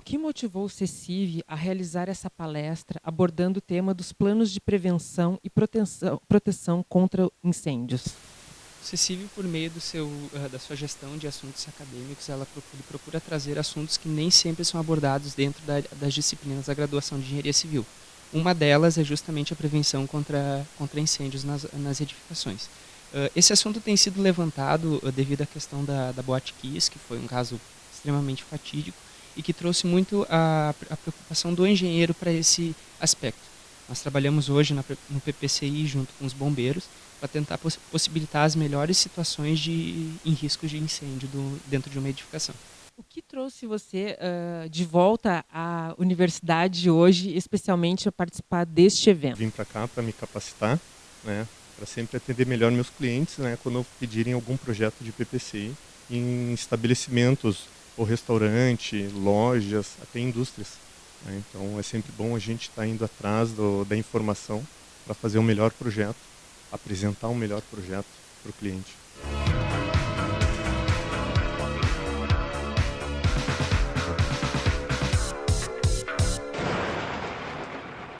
que motivou o CECIV a realizar essa palestra abordando o tema dos planos de prevenção e proteção, proteção contra incêndios? O CECIV, por meio seu, uh, da sua gestão de assuntos acadêmicos, ela procura, procura, trazer assuntos que nem sempre são abordados dentro da, das disciplinas da graduação de Engenharia Civil. Uma delas é justamente a prevenção contra, contra incêndios nas, nas edificações. Uh, esse assunto tem sido levantado uh, devido à questão da, da Boate Kiss, que foi um caso extremamente fatídico e que trouxe muito a, a preocupação do engenheiro para esse aspecto. Nós trabalhamos hoje na, no PPCI junto com os bombeiros para tentar poss possibilitar as melhores situações de, em riscos de incêndio do, dentro de uma edificação. O que trouxe você uh, de volta à universidade hoje, especialmente a participar deste evento? Vim para cá para me capacitar, né, para sempre atender melhor meus clientes, né, quando pedirem algum projeto de PPCI em estabelecimentos ou restaurante, lojas, até indústrias. Né? Então é sempre bom a gente estar tá indo atrás do, da informação para fazer um melhor projeto, apresentar um melhor projeto para o cliente.